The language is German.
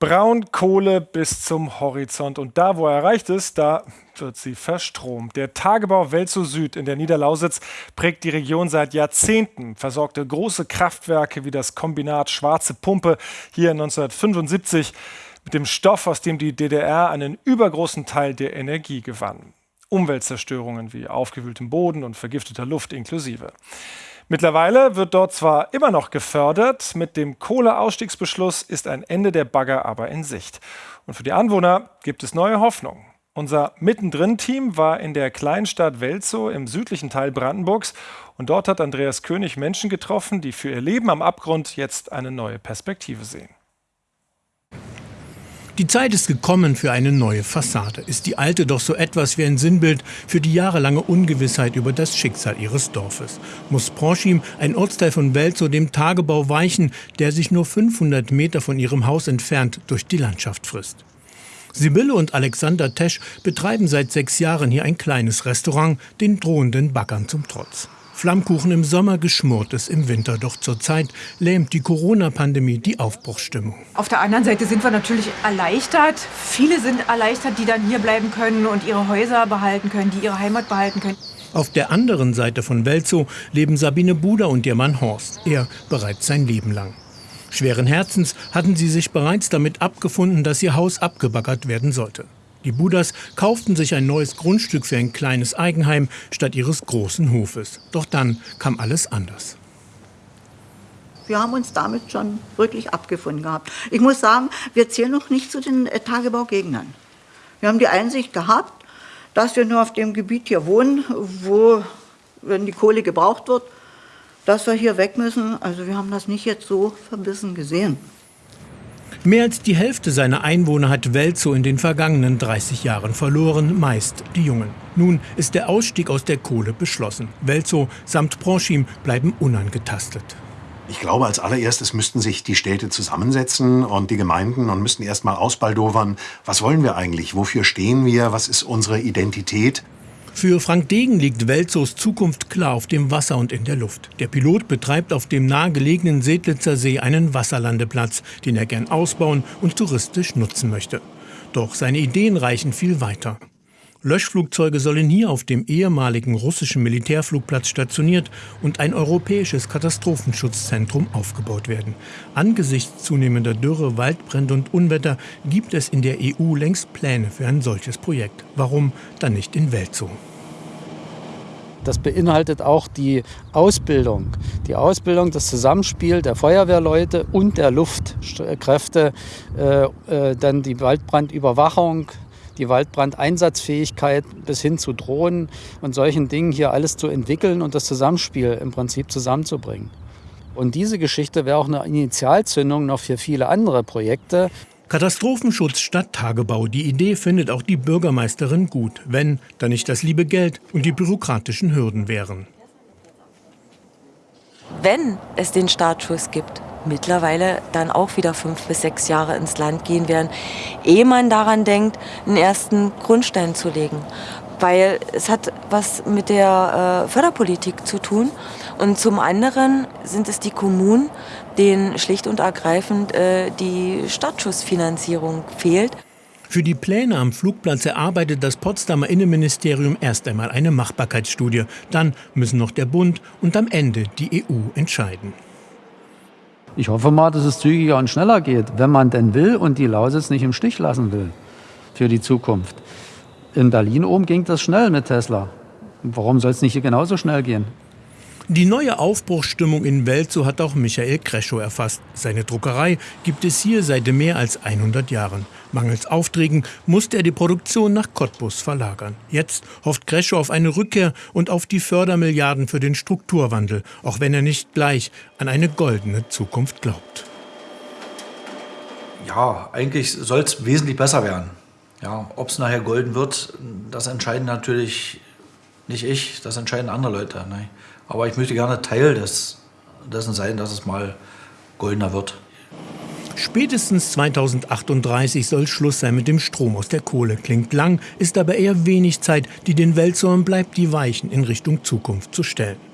Braunkohle bis zum Horizont. Und da, wo er erreicht ist, da wird sie verstromt. Der Tagebau Welzow Süd in der Niederlausitz prägt die Region seit Jahrzehnten, versorgte große Kraftwerke wie das Kombinat Schwarze Pumpe hier 1975 mit dem Stoff, aus dem die DDR einen übergroßen Teil der Energie gewann. Umweltzerstörungen wie aufgewühltem Boden und vergifteter Luft inklusive. Mittlerweile wird dort zwar immer noch gefördert, mit dem Kohleausstiegsbeschluss ist ein Ende der Bagger aber in Sicht. Und für die Anwohner gibt es neue Hoffnung. Unser Mittendrin-Team war in der Kleinstadt Welzow im südlichen Teil Brandenburgs und dort hat Andreas König Menschen getroffen, die für ihr Leben am Abgrund jetzt eine neue Perspektive sehen. Die Zeit ist gekommen für eine neue Fassade. Ist die alte doch so etwas wie ein Sinnbild für die jahrelange Ungewissheit über das Schicksal ihres Dorfes? Muss Pronschim, ein Ortsteil von Welzow, dem Tagebau weichen, der sich nur 500 Meter von ihrem Haus entfernt durch die Landschaft frisst? Sibylle und Alexander Tesch betreiben seit sechs Jahren hier ein kleines Restaurant, den drohenden Baggern zum Trotz. Flammkuchen im Sommer, Geschmortes im Winter. Doch zurzeit lähmt die Corona-Pandemie die Aufbruchsstimmung. Auf der anderen Seite sind wir natürlich erleichtert. Viele sind erleichtert, die dann hier bleiben können und ihre Häuser behalten können, die ihre Heimat behalten können. Auf der anderen Seite von Welzow leben Sabine Buder und ihr Mann Horst. Er bereits sein Leben lang. Schweren Herzens hatten sie sich bereits damit abgefunden, dass ihr Haus abgebaggert werden sollte. Die Budas kauften sich ein neues Grundstück für ein kleines Eigenheim statt ihres großen Hofes. Doch dann kam alles anders. Wir haben uns damit schon wirklich abgefunden gehabt. Ich muss sagen, wir zählen noch nicht zu den äh, Tagebaugegnern. Wir haben die Einsicht gehabt, dass wir nur auf dem Gebiet hier wohnen, wo, wenn die Kohle gebraucht wird, dass wir hier weg müssen. Also wir haben das nicht jetzt so verbissen gesehen. Mehr als die Hälfte seiner Einwohner hat Welzow in den vergangenen 30 Jahren verloren, meist die Jungen. Nun ist der Ausstieg aus der Kohle beschlossen. Welzow samt Pronschim bleiben unangetastet. Ich glaube, als allererstes müssten sich die Städte zusammensetzen und die Gemeinden und müssten erst mal ausbaldowern, was wollen wir eigentlich, wofür stehen wir, was ist unsere Identität. Für Frank Degen liegt Welzows Zukunft klar auf dem Wasser und in der Luft. Der Pilot betreibt auf dem nahegelegenen Sedlitzer See einen Wasserlandeplatz, den er gern ausbauen und touristisch nutzen möchte. Doch seine Ideen reichen viel weiter. Löschflugzeuge sollen hier auf dem ehemaligen russischen Militärflugplatz stationiert und ein europäisches Katastrophenschutzzentrum aufgebaut werden. Angesichts zunehmender Dürre, Waldbrände und Unwetter gibt es in der EU längst Pläne für ein solches Projekt. Warum dann nicht in Welzow? Das beinhaltet auch die Ausbildung. Die Ausbildung, das Zusammenspiel der Feuerwehrleute und der Luftkräfte, äh, äh, dann die Waldbrandüberwachung, die Waldbrandeinsatzfähigkeit bis hin zu Drohnen und solchen Dingen hier alles zu entwickeln und das Zusammenspiel im Prinzip zusammenzubringen. Und diese Geschichte wäre auch eine Initialzündung noch für viele andere Projekte. Katastrophenschutz statt Tagebau. Die Idee findet auch die Bürgermeisterin gut, wenn da nicht das liebe Geld und die bürokratischen Hürden wären. Wenn es den Startschuss gibt, mittlerweile dann auch wieder fünf bis sechs Jahre ins Land gehen werden, ehe man daran denkt, einen ersten Grundstein zu legen. Weil es hat was mit der äh, Förderpolitik zu tun. Und zum anderen sind es die Kommunen, denen schlicht und ergreifend äh, die Startschussfinanzierung fehlt. Für die Pläne am Flugplatz erarbeitet das Potsdamer Innenministerium erst einmal eine Machbarkeitsstudie. Dann müssen noch der Bund und am Ende die EU entscheiden. Ich hoffe mal, dass es zügiger und schneller geht, wenn man denn will und die Lausitz nicht im Stich lassen will für die Zukunft. In Berlin oben ging das schnell mit Tesla. Warum soll es nicht hier genauso schnell gehen? Die neue Aufbruchsstimmung in Welzow hat auch Michael Kreschow erfasst. Seine Druckerei gibt es hier seit mehr als 100 Jahren. Mangels Aufträgen musste er die Produktion nach Cottbus verlagern. Jetzt hofft Kreschow auf eine Rückkehr und auf die Fördermilliarden für den Strukturwandel, auch wenn er nicht gleich an eine goldene Zukunft glaubt. Ja, eigentlich soll es wesentlich besser werden. Ja, Ob es nachher golden wird, das entscheiden natürlich nicht ich, das entscheiden andere Leute. Ne? Aber ich möchte gerne Teil des, dessen sein, dass es mal goldener wird. Spätestens 2038 soll Schluss sein mit dem Strom aus der Kohle. Klingt lang, ist aber eher wenig Zeit, die den Weltzorn bleibt, die Weichen in Richtung Zukunft zu stellen.